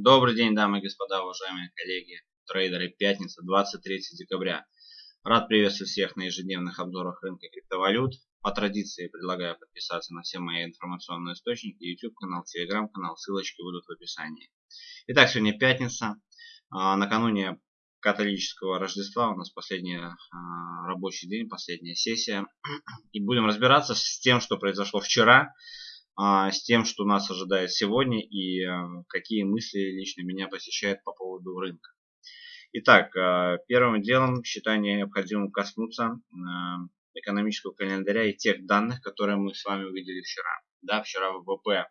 Добрый день, дамы и господа, уважаемые коллеги, трейдеры. Пятница, 23 декабря. Рад приветствовать всех на ежедневных обзорах рынка криптовалют. По традиции предлагаю подписаться на все мои информационные источники, YouTube канал, Telegram канал, ссылочки будут в описании. Итак, сегодня пятница. А, накануне католического Рождества у нас последний а, рабочий день, последняя сессия. И будем разбираться с тем, что произошло вчера с тем, что нас ожидает сегодня и а, какие мысли лично меня посещают по поводу рынка. Итак, а, первым делом считаю необходимым коснуться экономического календаря и тех данных, которые мы с вами увидели вчера. Да, вчера ВВП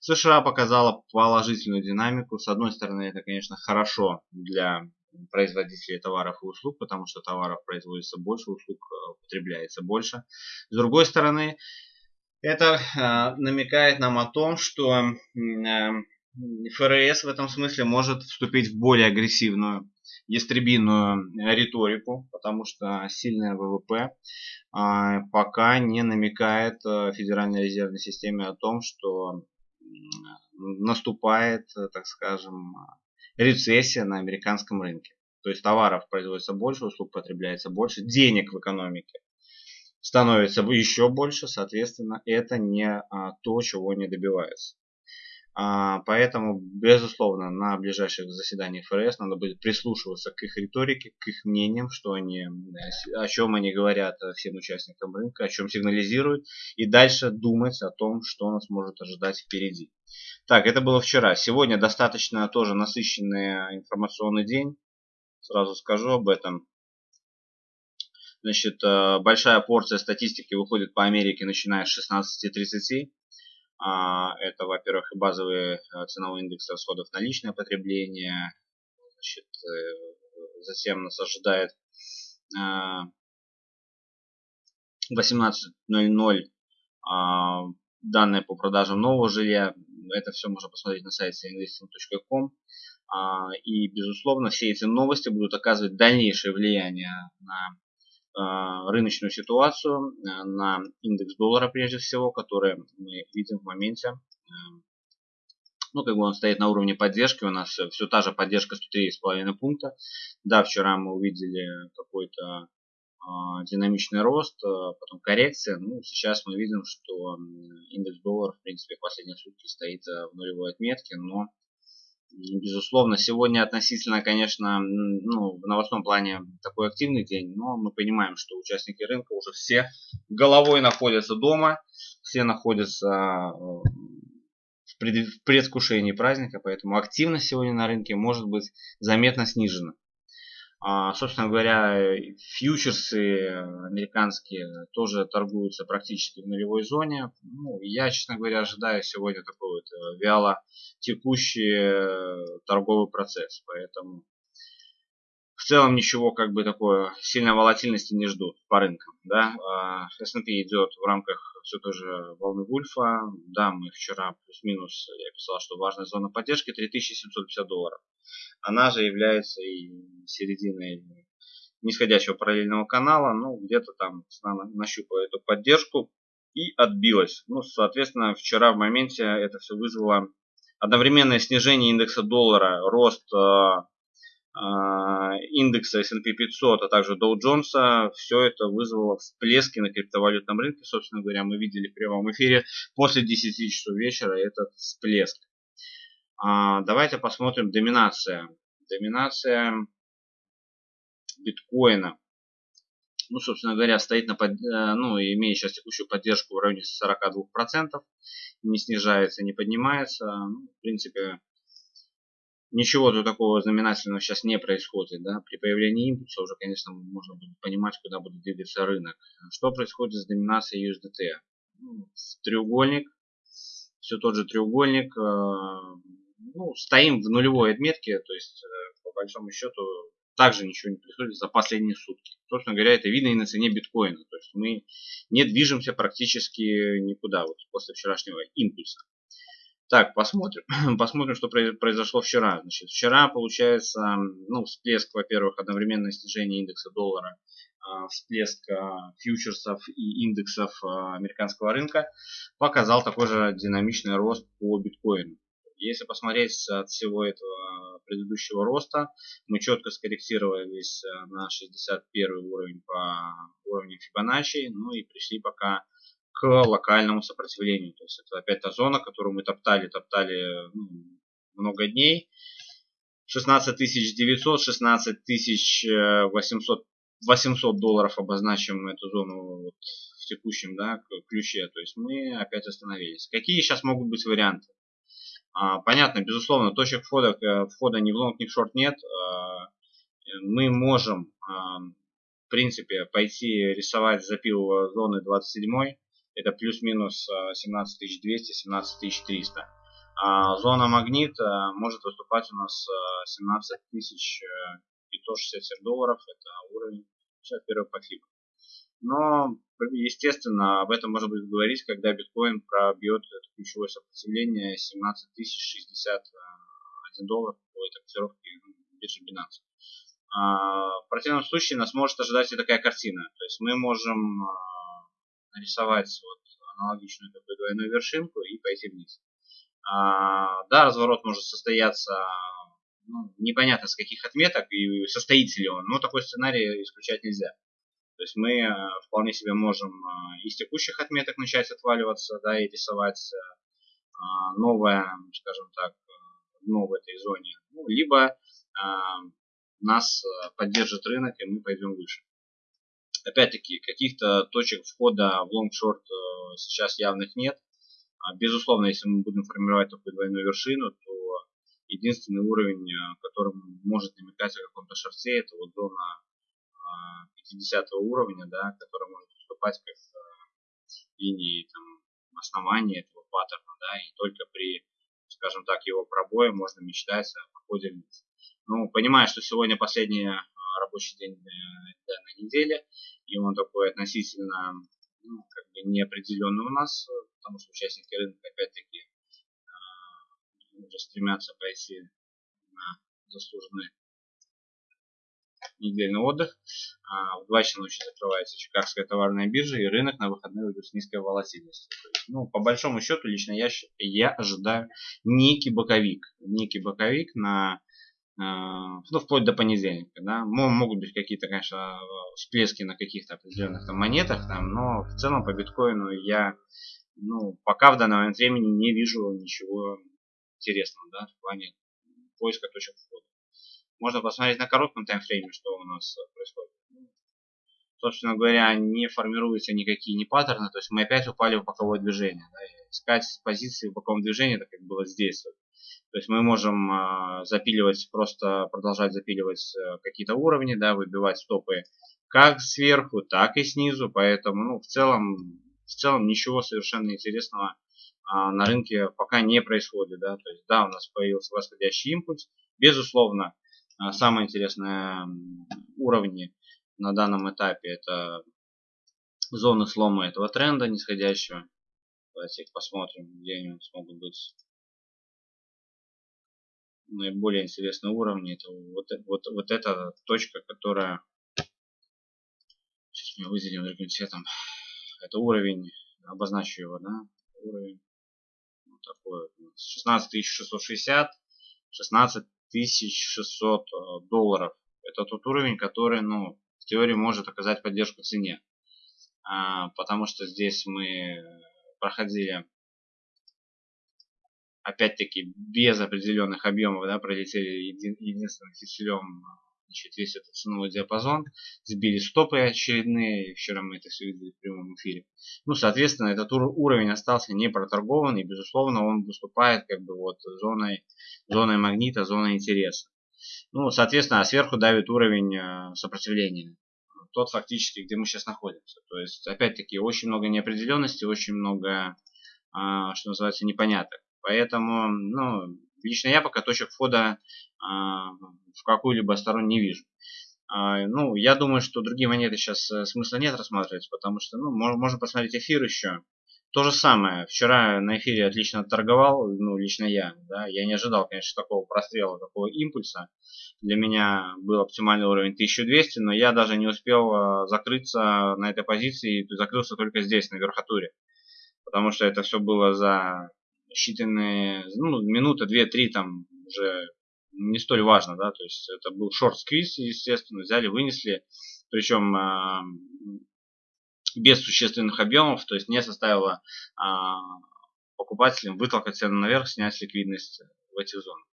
США показала положительную динамику. С одной стороны, это, конечно, хорошо для производителей товаров и услуг, потому что товаров производится больше, услуг потребляется больше. С другой стороны, это э, намекает нам о том, что э, ФРС в этом смысле может вступить в более агрессивную ястребиную риторику, потому что сильная ВВП э, пока не намекает э, Федеральной резервной системе о том, что наступает, так скажем, рецессия на американском рынке. То есть товаров производится больше, услуг потребляется больше, денег в экономике становится еще больше, соответственно, это не а, то, чего не добивается. А, поэтому, безусловно, на ближайших заседаниях ФРС надо будет прислушиваться к их риторике, к их мнениям, что они, о чем они говорят всем участникам рынка, о чем сигнализируют, и дальше думать о том, что нас может ожидать впереди. Так, это было вчера. Сегодня достаточно тоже насыщенный информационный день. Сразу скажу об этом. Значит, э, большая порция статистики выходит по Америке, начиная с 16.30. А, это, во-первых, базовый э, ценовой индекс расходов на личное потребление. Значит, э, затем нас ожидает 18.00 а, данные по продажам нового жилья. Это все можно посмотреть на сайте investing.com. А, и, безусловно, все эти новости будут оказывать дальнейшее влияние на рыночную ситуацию, э, на индекс доллара прежде всего, который мы видим в моменте. Э, ну, как бы он стоит на уровне поддержки, у нас все та же поддержка 103,5 пункта. Да, вчера мы увидели какой-то э, динамичный рост, э, потом коррекция. Ну, сейчас мы видим, что индекс доллара, в принципе, в последние сутки стоит в нулевой отметке, но Безусловно, сегодня относительно, конечно, ну, в новостном плане такой активный день, но мы понимаем, что участники рынка уже все головой находятся дома, все находятся э, в предвкушении праздника, поэтому активность сегодня на рынке может быть заметно снижена. А, собственно говоря, фьючерсы американские тоже торгуются практически в нулевой зоне. Ну, я, честно говоря, ожидаю сегодня такой вот э, вяло текущий э, торговый процесс. Поэтому целом ничего как бы такое сильной волатильности не ждут по рынкам. Да? А, S&P идет в рамках все той же волны Вульфа. Да, мы вчера плюс-минус, я писал, что важная зона поддержки 3750 долларов. Она же является и серединой нисходящего параллельного канала. Ну, где-то там цена нащупала эту поддержку и отбилась. Ну, соответственно, вчера в моменте это все вызвало одновременное снижение индекса доллара, рост а, индекса S&P 500, а также Dow Jones, все это вызвало всплески на криптовалютном рынке. Собственно говоря, мы видели в прямом эфире после 10 часов вечера этот всплеск. А, давайте посмотрим доминация. Доминация биткоина. Ну, собственно говоря, стоит на, под, э, ну, имеет сейчас текущую поддержку в районе 42%. Не снижается, не поднимается. Ну, в принципе, ничего тут такого знаменательного сейчас не происходит. Да? При появлении импульса уже, конечно, можно будет понимать, куда будет двигаться рынок. Что происходит с доминацией USDT? Ну, треугольник, все тот же треугольник. Э, ну, стоим в нулевой отметке, то есть, э, по большому счету, также ничего не происходит за последние сутки. Собственно говоря, это видно и на цене биткоина. То есть мы не движемся практически никуда вот после вчерашнего импульса. Так, посмотрим. посмотрим, что произошло вчера. Значит, вчера, получается, ну, всплеск, во-первых, одновременное снижение индекса доллара, а, всплеск а, фьючерсов и индексов а, американского рынка показал такой же динамичный рост по биткоину. Если посмотреть от всего этого предыдущего роста, мы четко скорректировались на 61 уровень по уровню Фибоначчи, ну и пришли пока к локальному сопротивлению. То есть это опять та зона, которую мы топтали, топтали ну, много дней. 16 900, 16 800, 800 долларов обозначим эту зону вот в текущем да, ключе. То есть мы опять остановились. Какие сейчас могут быть варианты? А, понятно, безусловно, точек входа, э, входа ни в лонг, ни в шорт нет. А, мы можем, а, в принципе, пойти рисовать запил зоны 27 это плюс-минус 17200, 17300. А зона магнит может выступать у нас 17567 долларов, это уровень сейчас первый подхлип. Но, естественно, об этом можно будет говорить, когда биткоин пробьет это ключевое сопротивление 17 061 доллар по этой котировке биржи Binance. А, в противном случае нас может ожидать и такая картина. То есть мы можем нарисовать вот аналогичную такую двойную вершинку и пойти вниз. А, да, разворот может состояться ну, непонятно с каких отметок и состоится ли он, но такой сценарий исключать нельзя. То есть мы э, вполне себе можем э, из текущих отметок начать отваливаться, да, и рисовать э, новое, скажем так, дно в этой зоне. Ну, либо нас поддержит рынок, и мы пойдем выше. Опять-таки, каких-то точек входа в long-short сейчас явных нет. А, безусловно, если мы будем формировать такую двойную вершину, то единственный уровень, который может намекать о каком-то short е, это вот зона 50 уровня, да, который может выступать как э, линии там, основания этого паттерна, да, и только при, скажем так, его пробое можно мечтать о походе вниз. Ну, понимая, что сегодня последний э, рабочий день данной недели, и он такой относительно ну, как бы неопределенный у нас, потому что участники рынка опять-таки э, уже стремятся пойти на заслуженный недельный отдых. А, в 2 часа ночи закрывается Чикагская товарная биржа, и рынок на выходные уйдет с низкой волатильностью. ну, по большому счету, лично я, я ожидаю некий боковик. Некий боковик на а, ну, вплоть до понедельника, да. Могут быть какие-то, конечно, всплески на каких-то определенных там монетах, там, но в целом по биткоину я, ну, пока в данный момент времени не вижу ничего интересного, да, в плане поиска точек входа. Можно посмотреть на коротком таймфрейме, что у нас э, происходит. Собственно говоря, не формируются никакие не паттерны, то есть мы опять упали в боковое движение. Да, искать позиции в боковом движении, так как было здесь. То есть мы можем э, запиливать, просто продолжать запиливать э, какие-то уровни, да, выбивать стопы как сверху, так и снизу. Поэтому, ну, в целом, в целом ничего совершенно интересного э, на рынке пока не происходит. Да. То есть, да, у нас появился восходящий импульс. Безусловно, а, самые интересные уровни на данном этапе это зоны слома этого тренда нисходящего. Давайте их посмотрим, где они смогут быть наиболее интересные уровни. Это вот, вот, вот эта точка, которая сейчас мы выделим другим цветом. Это уровень, обозначу его, да, уровень вот такой 16660, 16 1600 э, долларов. Это тот уровень, который, ну, в теории может оказать поддержку цене. А, потому что здесь мы проходили, опять-таки, без определенных объемов, да, пролетели един, единственным фитилем значит, весь этот ценовой диапазон, сбили стопы очередные, вчера мы это все видели в прямом эфире. Ну, соответственно, этот уровень остался не проторгован, и, безусловно, он выступает как бы вот зоной, зоной магнита, зоной интереса. Ну, соответственно, а сверху давит уровень э, сопротивления. Тот фактически, где мы сейчас находимся. То есть, опять-таки, очень много неопределенности, очень много, а, что называется, непоняток. Поэтому, ну, лично я пока точек входа а, в какую-либо сторону не вижу. А, ну, я думаю, что другие монеты сейчас э, смысла нет рассматривать, потому что, ну, можно посмотреть эфир еще. То же самое. Вчера на эфире отлично торговал, ну, лично я, да. Я не ожидал, конечно, такого прострела, такого импульса. Для меня был оптимальный уровень 1200, но я даже не успел э, закрыться на этой позиции, закрылся только здесь, на верхотуре. Потому что это все было за считанные, ну, минута, две, три там уже не столь важно, да, то есть это был шорт-сквиз, естественно, взяли, вынесли, причем э, без существенных объемов, то есть не составило э, покупателям вытолкать цену наверх, снять ликвидность в этих зонах.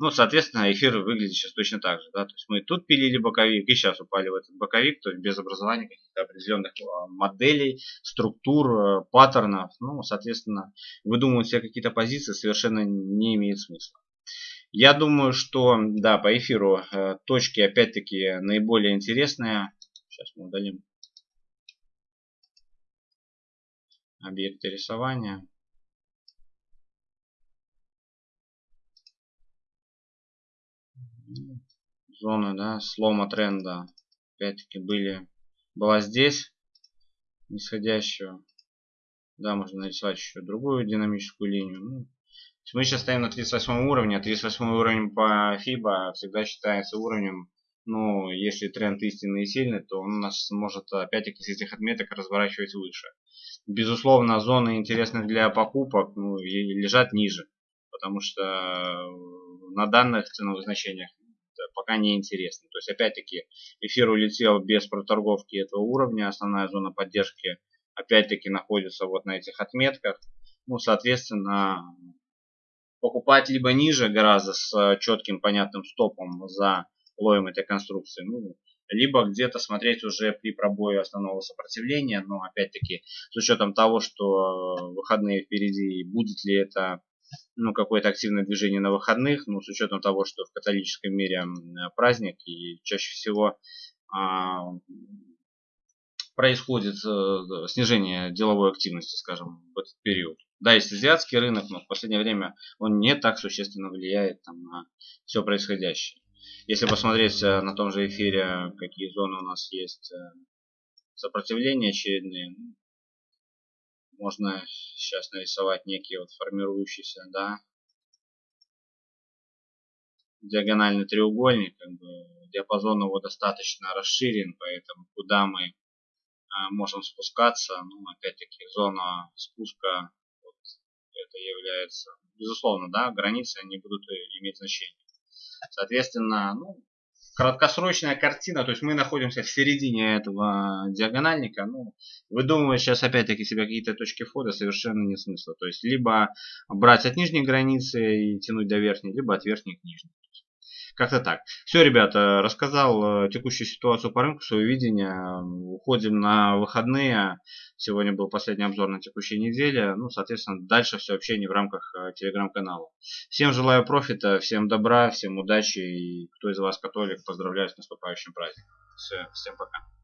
Ну, соответственно, эфир выглядит сейчас точно так же. Да? То есть мы тут пилили боковик и сейчас упали в этот боковик, то есть без образования каких-то определенных а, моделей, структур, э, паттернов. Ну, соответственно, выдумывать себе какие-то позиции совершенно не имеет смысла. Я думаю, что, да, по эфиру э, точки, опять-таки, наиболее интересные. Сейчас мы удалим объекты рисования. Зоны да, слома тренда. Опять-таки были была здесь нисходящего да можно нарисовать еще другую динамическую линию. Ну, мы сейчас стоим на 38 уровне а 38 уровень по FIBA всегда считается уровнем ну если тренд истинный и сильный то он нас может опять-таки с этих отметок разворачивать выше. Безусловно зоны интересных для покупок ну, лежат ниже потому что на данных ценовых значениях пока не интересно. То есть, опять-таки, эфир улетел без проторговки этого уровня. Основная зона поддержки, опять-таки, находится вот на этих отметках. Ну, соответственно, покупать либо ниже гораздо с четким понятным стопом за лоем этой конструкции, ну, либо где-то смотреть уже при пробое основного сопротивления, но опять-таки с учетом того, что выходные впереди, будет ли это ну, какое-то активное движение на выходных, ну, с учетом того, что в католическом мире праздник и чаще всего а, происходит а, снижение деловой активности, скажем, в этот период. Да, есть азиатский рынок, но в последнее время он не так существенно влияет там, на все происходящее. Если посмотреть э, на том же эфире, какие зоны у нас есть э, сопротивления очередные, можно сейчас нарисовать некий вот формирующийся, да, диагональный треугольник, как бы диапазон его достаточно расширен, поэтому куда мы а, можем спускаться, ну, опять-таки, зона спуска, вот, это является, безусловно, да, границы, они будут иметь значение. Соответственно, ну, краткосрочная картина, то есть мы находимся в середине этого диагональника, ну, выдумывать сейчас опять-таки себе какие-то точки входа совершенно не смысла. То есть либо брать от нижней границы и тянуть до верхней, либо от верхней к нижней. Как-то так. Все, ребята, рассказал э, текущую ситуацию по рынку, свое видение. Уходим на выходные. Сегодня был последний обзор на текущей неделе. Ну, соответственно, дальше все общение в рамках э, телеграм-канала. Всем желаю профита, всем добра, всем удачи. И кто из вас католик, поздравляю с наступающим праздником. Все, всем пока.